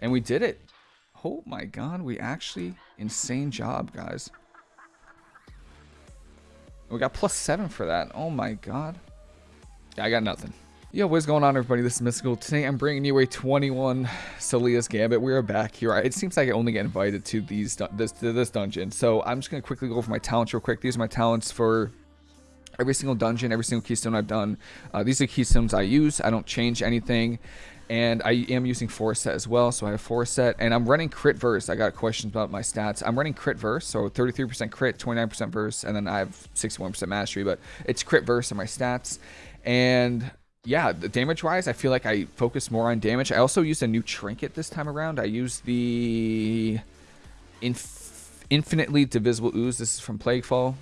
And we did it. Oh my god, we actually... Insane job, guys. We got plus 7 for that. Oh my god. Yeah, I got nothing. Yo, what's going on everybody? This is Mystical. Today I'm bringing you a 21 So'leah's Gambit. We are back here. It seems like I only get invited to these this to this dungeon. So I'm just going to quickly go over my talents real quick. These are my talents for every single dungeon, every single keystone I've done. Uh, these are keystones I use. I don't change anything. And I am using four set as well, so I have four set. And I'm running Crit Verse. I got questions about my stats. I'm running Crit Verse, so 33% Crit, 29% Verse, and then I have 61% Mastery. But it's Crit Verse on my stats. And yeah, the damage-wise, I feel like I focus more on damage. I also used a new trinket this time around. I used the inf infinitely divisible ooze. This is from Plaguefall.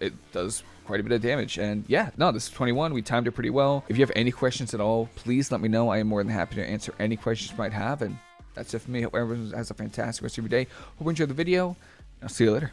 It does quite a bit of damage. And yeah, no, this is 21. We timed it pretty well. If you have any questions at all, please let me know. I am more than happy to answer any questions you might have. And that's it for me. Hope everyone has a fantastic rest of your day. Hope you enjoyed the video. I'll see you later.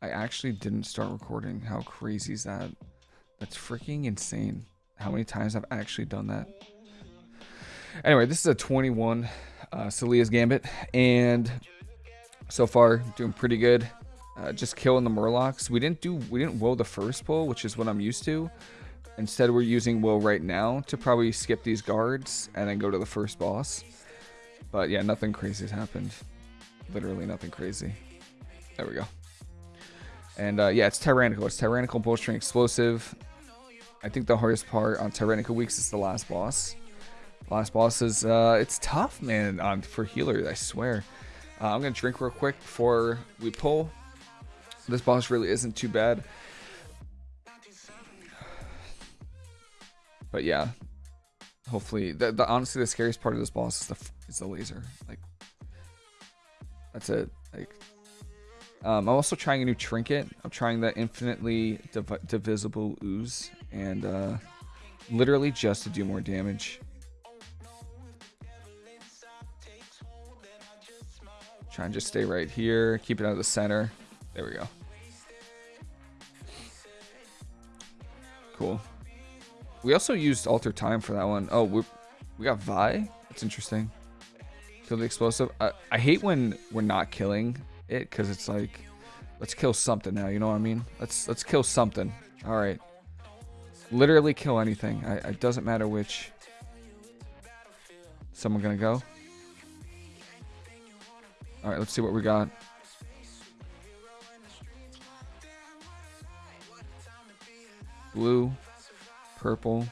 I actually didn't start recording. How crazy is that? That's freaking insane. How many times I've actually done that. Anyway, this is a 21 uh, So'leah's Gambit. And so far, doing pretty good uh, just killing the Murlocs. We didn't do we didn't will the first pull, which is what I'm used to. Instead, we're using will right now to probably skip these guards and then go to the first boss. But yeah, nothing crazy has happened. Literally nothing crazy. There we go. And uh, yeah, it's Tyrannical. It's Tyrannical Bolstering Explosive. I think the hardest part on Tyrannical Weeks is the last boss. Last boss is, uh, it's tough, man, on for healer, I swear. Uh, I'm going to drink real quick before we pull. This boss really isn't too bad. But yeah, hopefully, the, the honestly the scariest part of this boss is the is the laser. Like that's it. Like um, I'm also trying a new trinket. I'm trying the infinitely div divisible ooze, and uh, literally just to do more damage. Try and just stay right here. Keep it out of the center. There we go. Cool. We also used Alter Time for that one. Oh, we we got Vi. That's interesting. Kill the explosive. I, I hate when we're not killing it because it's like, let's kill something now. You know what I mean? Let's let's kill something. All right. Literally kill anything. I, it doesn't matter which. Someone gonna go? All right. Let's see what we got. Blue, purple.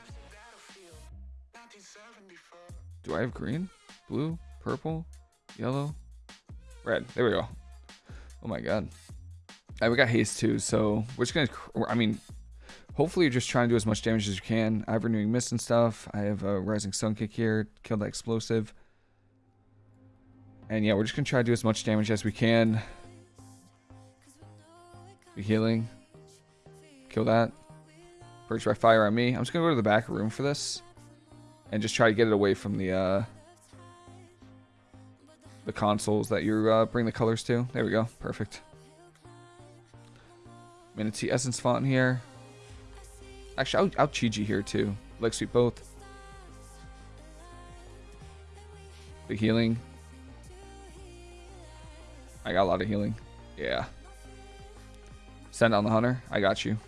Do I have green? Blue, purple, yellow, red. There we go. Oh my god. Right, we got haste too, so we're just gonna. I mean, hopefully you're just trying to do as much damage as you can. I have renewing mist and stuff. I have a rising sun kick here. Kill that explosive. And yeah, we're just gonna try to do as much damage as we can. Be healing. Kill that. Purge by fire on me. I'm just going to go to the back room for this. And just try to get it away from the, uh, the consoles that you uh, bring the colors to. There we go. Perfect. Mana Tea Essence Font here. Actually, I'll, I'll Chi-Ji here too. Leg sweep both. Big healing. I got a lot of healing. Yeah. Send on the hunter. I got you.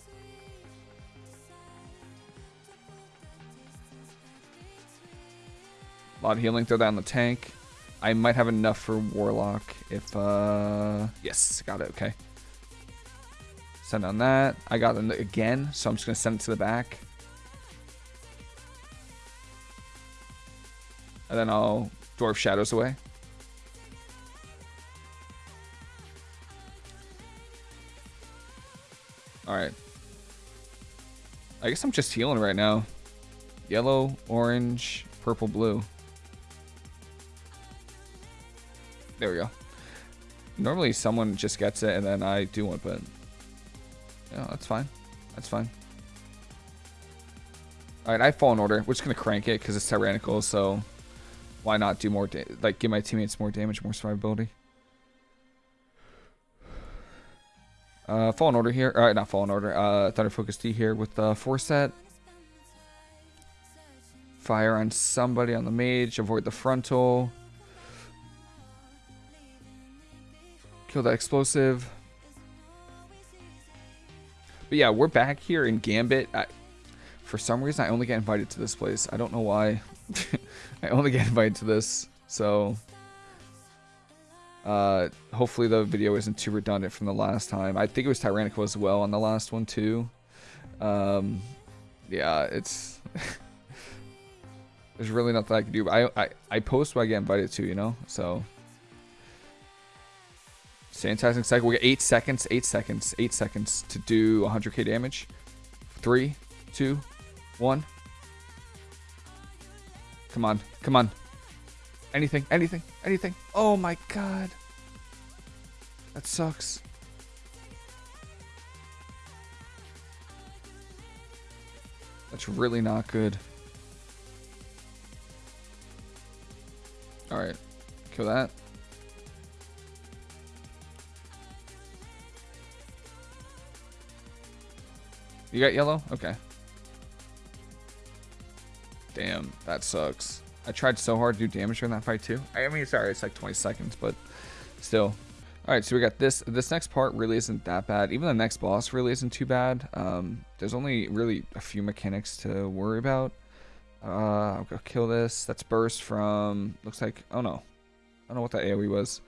Lot of healing. Throw that on the tank. I might have enough for Warlock if, uh... Yes, got it. Okay. Send on that. I got it again, so I'm just going to send it to the back. And then I'll Door of Shadows away. Alright. I guess I'm just healing right now. Yellow, orange, purple, blue. There we go. Normally someone just gets it and then I do one, but yeah, that's fine. That's fine. Alright, I fall in order. We're just going to crank it because it's tyrannical, so why not do more, like give my teammates more damage, more survivability. Uh, Fallen Order here. Alright, not Fallen Order. Uh, Thunder Focus Tea here with uh, four set. Fire on somebody on the mage. Avoid the frontal. Kill that explosive. But yeah, we're back here in Gambit. I, for some reason, I only get invited to this place. I don't know why. I only get invited to this. So, uh, hopefully the video isn't too redundant from the last time. I think it was Tyrannical as well on the last one too. Um, yeah, it's... There's really nothing I can do. I, I, I post what I get invited to, you know? So... Sanitizing cycle. We got 8 seconds, 8 seconds, 8 seconds to do 100k damage. Three, two, one. Come on, come on. Anything, anything, anything. Oh my god. That sucks. That's really not good. Alright. Kill that. You got yellow? Okay. Damn, that sucks. I tried so hard to do damage during that fight too. I mean, sorry, it's like 20 seconds, but still. Alright, so we got this. This next part really isn't that bad. Even the next boss really isn't too bad. Um, there's only really a few mechanics to worry about. Uh, I'll go kill this. That's burst from, looks like, oh no. I don't know what that AoE was.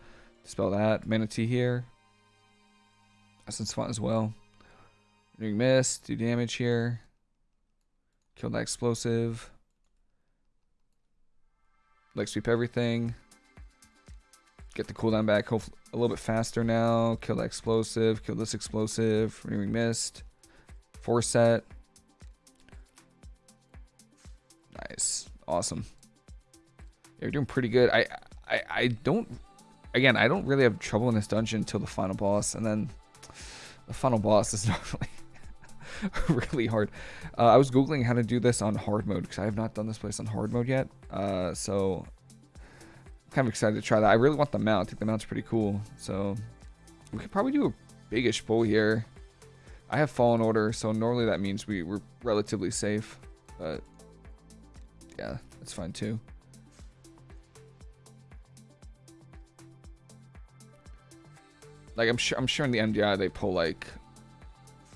Spell that. Mana Tea here. Essence Font as well. Doing miss, do damage here. Kill that explosive. Leg sweep everything. Get the cooldown back a little bit faster now. Kill that explosive. Kill this explosive. Renewing mist. Four set. Nice. Awesome. Yeah, you're doing pretty good. I, I, I don't... Again, I don't really have trouble in this dungeon until the final boss. And then the final boss is normally really hard. Uh, I was googling how to do this on hard mode because I have not done this place on hard mode yet. Uh, so I'm kind of excited to try that. I really want the mount. I think the mount's pretty cool. So we could probably do a bigish pull here. I have fallen order, so normally that means we were relatively safe. But yeah, that's fine too. Like I'm sure I'm sure in the MDI they pull like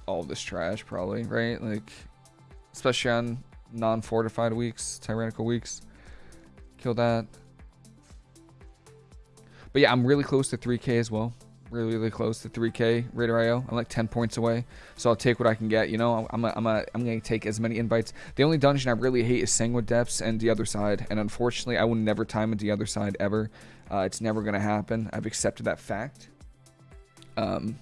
all this trash probably, right? Like, especially on non-fortified weeks, tyrannical weeks. Kill that. But yeah, I'm really close to 3k as well. Really, really close to 3k Raider IO. I'm like 10 points away. So I'll take what I can get. You know, I'm, a, I'm, a, I'm to take as many invites. The only dungeon I really hate is Sanguine Depths and the other side. And unfortunately, I will never time the other side ever. Uh, it's never to happen. I've accepted that fact. Um,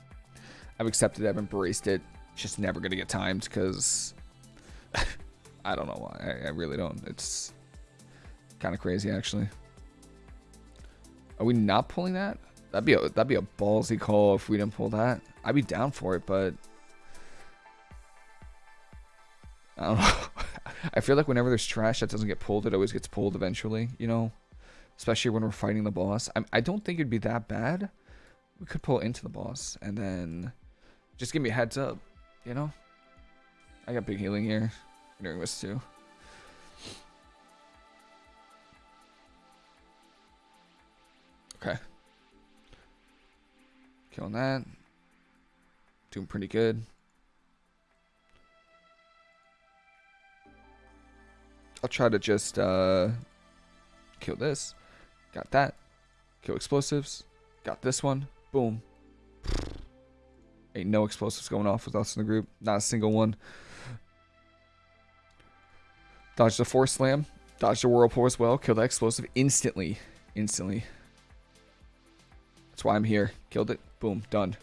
I've accepted. I've embraced it. It's just never to get timed because I don't know why. I, I really don't. It's kind of crazy, actually. Are we not pulling that? That'd be a that'd be a ballsy call if we didn't pull that. I'd be down for it, but I don't know. I feel like whenever there's trash that doesn't get pulled, it always gets pulled eventually. You know, especially when we're fighting the boss. I, I don't think it'd be that bad. We could pull into the boss and then just give me a heads up. You know? I got big healing here. Doing this too. Okay. Killing that. Doing pretty good. I'll try to just uh, kill this. Got that. Kill explosives. Got this one. Boom. Ain't no explosives going off with us in the group. Not a single one. Dodge the force slam. Dodge the whirlpool as well. Kill that explosive instantly. Instantly. That's why I'm here. Killed it. Boom. Done.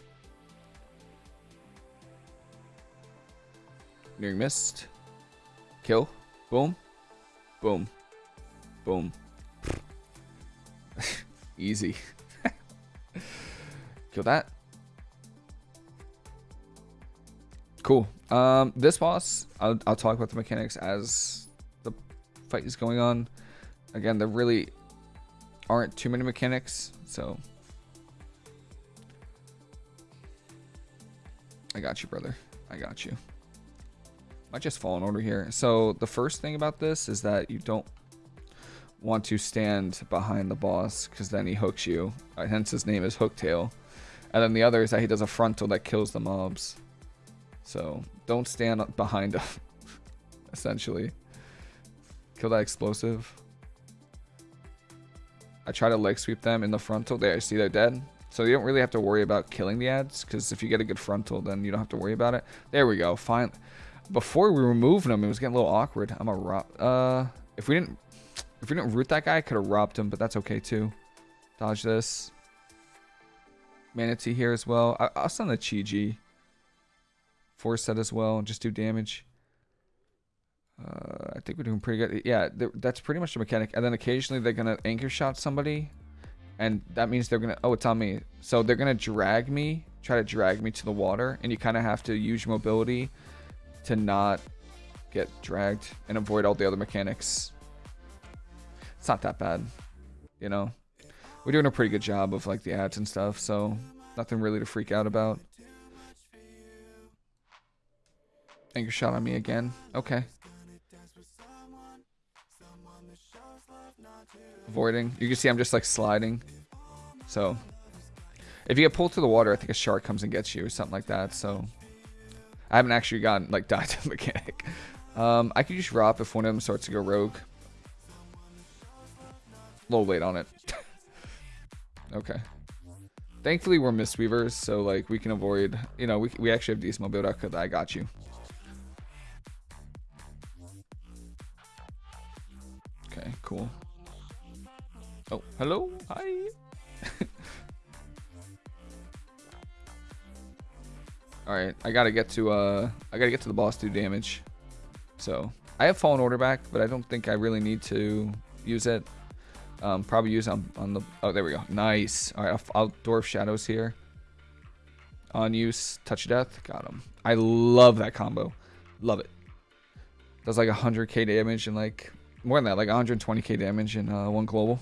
Nearing missed. Kill. Boom. Boom. Boom. Easy. Kill that. Cool. Um, this boss, I'll, I'll talk about the mechanics as the fight is going on. Again, there really aren't too many mechanics, so I got you, brother. I got you. I just fall in order here. So the first thing about this is that you don't want to stand behind the boss because then he hooks you. Uh, hence his name is Hooktail. And then the other is that he does a frontal that kills the mobs. So don't stand behind him, essentially. Kill that explosive. I try to leg sweep them in the frontal. There, I see they're dead. So you don't really have to worry about killing the ads because if you get a good frontal, then you don't have to worry about it. There we go. Fine. Before we removed them, it was getting a little awkward. I'm a rob. uh, if we didn't if we didn't root that guy, I could have robbed him, but that's okay too. Dodge this. Mana Tea here as well. I, will send the Chi-Ji. Four set as well, and just do damage. Uh, I think we're doing pretty good. Yeah, that's pretty much the mechanic. And then occasionally they're going to anchor shot somebody. And that means they're going to... Oh, it's on me. So they're going to drag me, try to drag me to the water. And you kind of have to use mobility to not get dragged and avoid all the other mechanics. It's not that bad, you know. We're doing a pretty good job of like the ads and stuff, so nothing really to freak out about. Anchor shot on me again. Okay. Avoiding. You can see I'm just like sliding. So, if you get pulled to the water, I think a shark comes and gets you or something like that. So, I haven't actually gotten like died to the mechanic. Um, I could just drop if one of them starts to go rogue A little late on it. okay. Thankfully, we're Mistweavers, so like we can avoid. You know, we we actually have decent mobility. I got you. Okay, cool. Oh, hello, hi. All right, I gotta get to uh, I gotta get to the boss to do damage. So I have Fallen Order back, but I don't think I really need to use it. Um, probably use on, on the... Oh, there we go. Nice. All right, I'll, I'll Door of Shadows here. On use. Touch Death. Got him. I love that combo. Love it. Does like 100k damage and like... More than that, like 120k damage in uh, one global.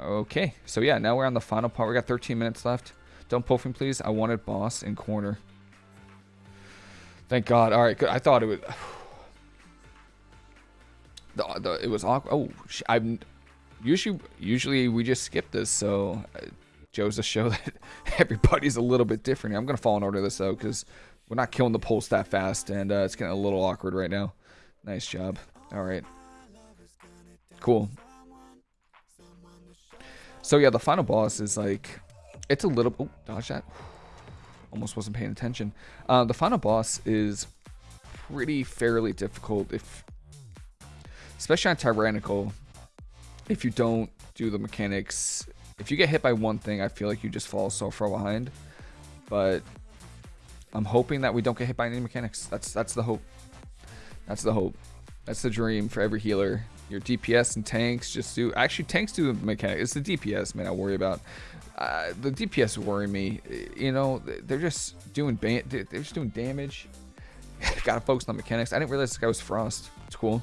Okay, so yeah, now we're on the final part. We got 13 minutes left. Don't pull from please. I wanted boss in corner. Thank God. All right, good. I thought it would. The, the, it was awkward. Oh, I'm usually usually we just skip this, so uh, Joe's a show that everybody's a little bit different. I'm gonna fall in order this though, because we're not killing the pulse that fast, and uh, it's getting a little awkward right now. Nice job. All right. Cool. So yeah, the final boss is like, it's a little. Oh, dodge that. Almost wasn't paying attention. Uh, the final boss is pretty fairly difficult if, especially on Tyrannical if you don't do the mechanics, if you get hit by one thing, I feel like you just fall so far behind. But I'm hoping that we don't get hit by any mechanics. That's that's the hope. That's the hope. That's the dream for every healer. Your DPS and tanks just do. Actually, tanks do the mechanics. It's the DPS, man. I worry about. Uh, the DPS worry me. You know, they're just doing ban. they're just doing damage. Gotta focus on mechanics. I didn't realize this guy was Frost. It's cool.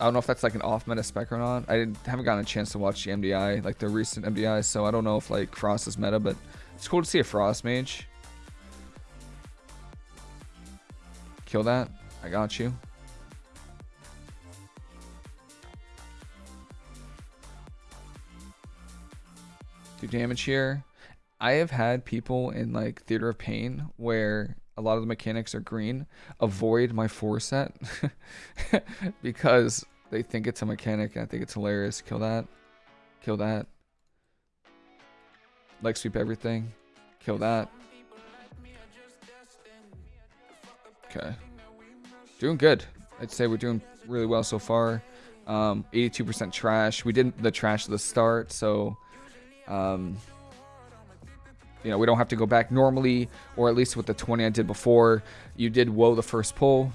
I don't know if that's like an off meta spec or not. I haven't gotten a chance to watch the MDI, like the recent MDI, so I don't know if like Frost is meta, but it's cool to see a Frost mage. Kill that. I got you. Do damage here. I have had people in like Theater of Pain where a lot of the mechanics are green, avoid my four set because they think it's a mechanic and I think it's hilarious. Kill that. Kill that. Leg sweep everything. Kill that. Okay. Doing good. I'd say we're doing really well so far. 82% um, trash. We did the trash at the start, so um, you know, we don't have to go back normally, or at least with the 20 I did before, you did woe the first pull,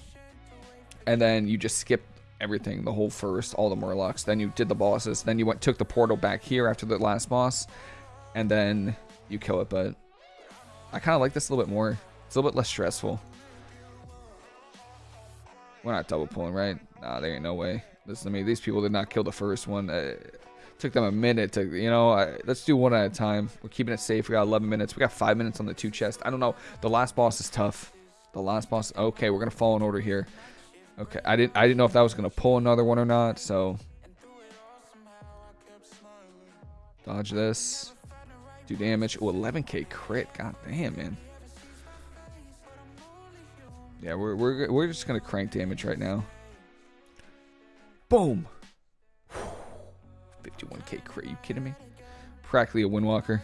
and then you just skipped everything, the whole first, all the Murlocs. Then you did the bosses. Then you went took the portal back here after the last boss, and then you kill it. But I kind of like this a little bit more. It's a little bit less stressful. We're not double pulling, right? Nah, there ain't no way. Listen to me. These people did not kill the first one. Uh, Took them a minute to, you know, I, let's do one at a time. We're keeping it safe. We got 11 minutes. We got five minutes on the two chest. I don't know. The last boss is tough. The last boss. Okay, we're gonna fall in order here. Okay, I didn't. I didn't know if that was gonna pull another one or not. So dodge this. Do damage. Oh, 11k crit. God damn, man. Yeah, we're we're we're just gonna crank damage right now. Boom. 51k crit. You kidding me? Practically a windwalker.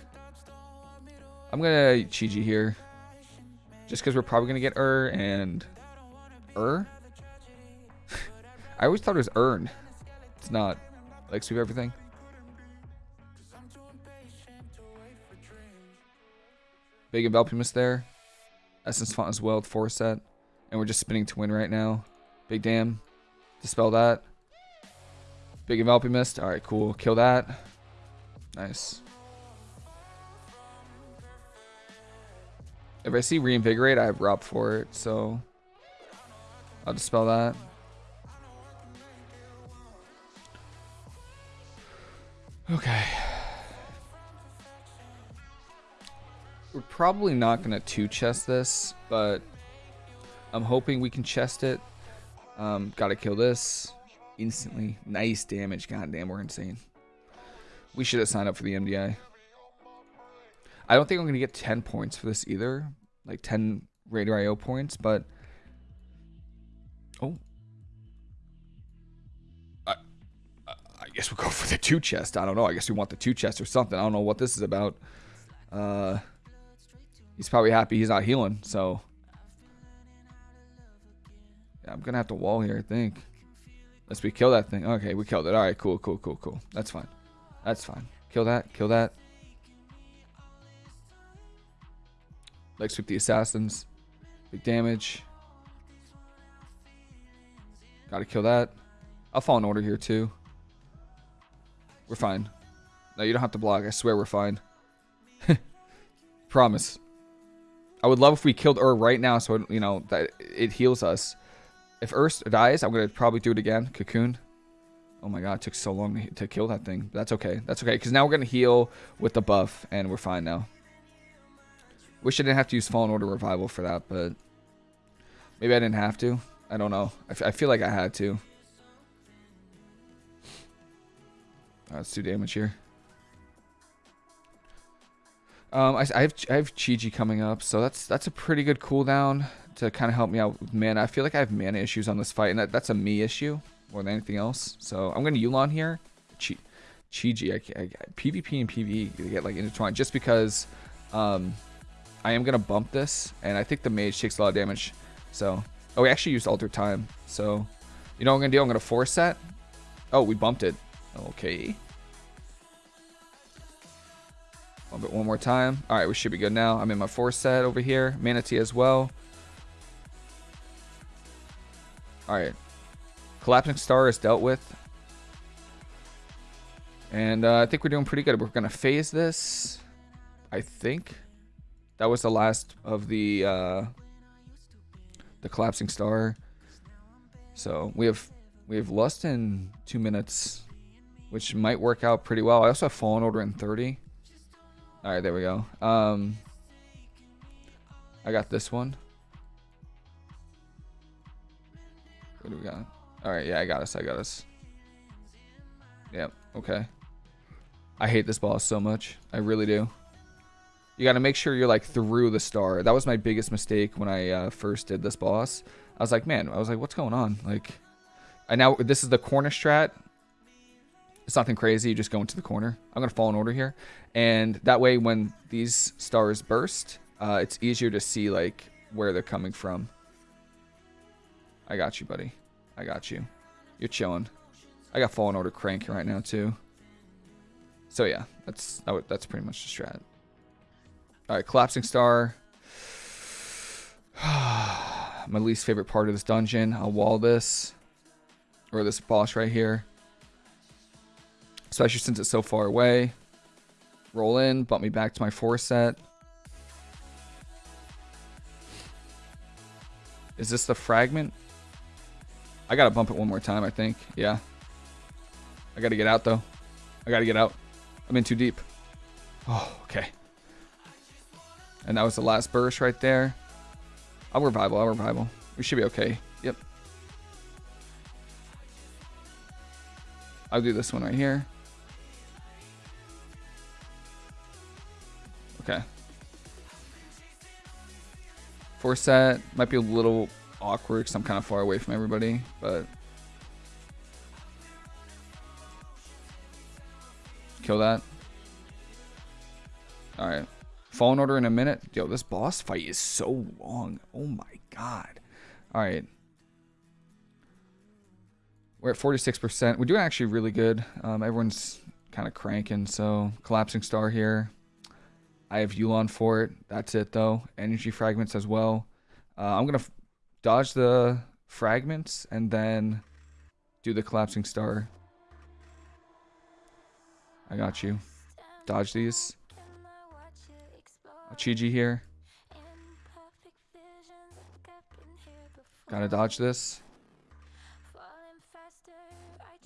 I'm gonna Chi-Ji here. Just because we're probably gonna get Ur and Ur. I always thought it was Earn. It's not. Like sweep everything. Big Enveloping there. Essence Font as well, four set. And we're just spinning to win right now. Big Dam. Dispel that. Big Enveloping Mist. Alright, cool. Kill that. Nice. If I see Reinvigorate, I have Rob for it, so... I'll dispel that. Okay. We're probably not going to two-chest this, but I'm hoping we can chest it. Um, gotta kill this instantly. Nice damage. God damn, we're insane. We should have signed up for the MDI. I don't think I'm going to get 10 points for this either. Like 10 Raider IO points, but... Oh. I, I guess we'll go for the two chest. I don't know. I guess we want the two chest or something. I don't know what this is about. Uh, he's probably happy he's not healing, so... I'm to have to wall here, I think. Let's we kill that thing. Okay, we killed it. All right, cool, cool, cool, cool. That's fine. That's fine. Kill that. Kill that. Leg sweep the assassins. Big damage. Gotta kill that. I'll fall in order here too. We're fine. No, you don't have to block. I swear we're fine. Promise. I would love if we killed Ur right now so, you know, that it heals us. If Ur dies, I'm going to probably do it again. Cocoon. Oh my god, it took so long to, to kill that thing. That's okay. That's okay, because now we're going to heal with the buff, and we're fine now. Wish I didn't have to use Fallen Order Revival for that, but... Maybe I didn't have to. I don't know. I, feel like I had to. Right, let's do damage here. Um, I, I have I have Chi-Ji coming up, so that's that's a pretty good cooldown to kind of help me out with mana. I feel like I have mana issues on this fight, and that, that's a me issue more than anything else. So I'm going to Yu'lon here. Chi, Chi-Ji, I, I, PvP and PvE get like intertwined just because um, I am going to bump this, and I think the mage takes a lot of damage. So, oh, we actually used Alter Time. So, you know what I'm going to do? I'm going to force that. Oh, we bumped it. Okay. Bump it one more time. All right, we should be good now. I'm in my four set over here. Mana Tea as well. Alright. Collapsing Star is dealt with. And uh, I think we're doing pretty good. We're going to phase this. I think. That was the last of the uh, the Collapsing Star. So we have we have Lust in two minutes, which might work out pretty well. I also have Fallen Order in 30. Alright, there we go. Um, I got this one. What do we got? All right, yeah, I got us. I got us. Yep. Okay. I hate this boss so much. I really do. You got to make sure you're like through the star. That was my biggest mistake when I uh, first did this boss. I was like, man, I was like, what's going on? Like, I now this is the corner strat. It's nothing crazy. You just go into the corner. I'm gonna fall in order here, and that way when these stars burst, uh, it's easier to see like where they're coming from. I got you, buddy. I got you. You're chilling. I got Fallen Order crank right now, too. So, yeah. That's that's pretty much the strat. Alright, Collapsing Star. My least favorite part of this dungeon. I'll wall this. Or this boss right here. Especially since it's so far away. Roll in, bump me back to my four set. Is this the fragment? I gotta bump it one more time, I think. Yeah. I gotta get out, though. I gotta get out. I'm in too deep. Oh, okay. And that was the last burst right there. I'll revival, I'll revival. We should be okay. Yep. I'll do this one right here. Okay. Four set might be a little awkward because I'm kind of far away from everybody, but kill that. All right. Fallen Order in a minute. Yo, this boss fight is so long. Oh my god. All right. We're at 46%. We're doing actually really good. Um, everyone's kind of cranking, so Collapsing Star here. I have Yu'lon for it. That's it, though. Energy Fragments as well. Uh, I'm going to dodge the fragments and then do the Collapsing Star. I got you. Dodge these. Chi-Ji here. Gotta dodge this.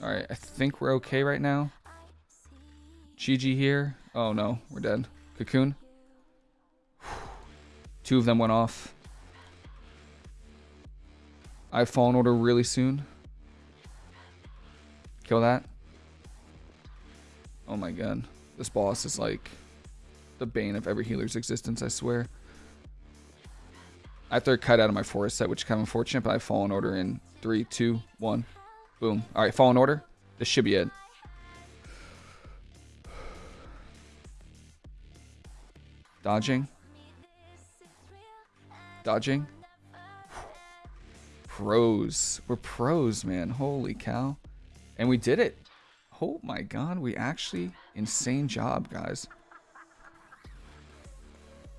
Alright, I think we're okay right now. Chi-Ji here. Oh no, we're dead. Cocoon. Two of them went off. I have Fallen Order really soon. Kill that. Oh my god. This boss is like the bane of every healer's existence, I swear. I have to cut out of my four set, which is kind of unfortunate, but I have Fallen Order in three, two, one, Boom. Alright, Fallen Order. This should be it. Dodging. Dodging. Pros. We're pros, man. Holy cow. And we did it. Oh my god, we actually... Insane job, guys.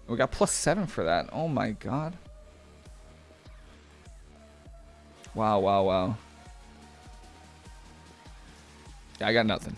We got plus seven for that. Oh my god. Wow, wow, wow. Yeah, I got nothing.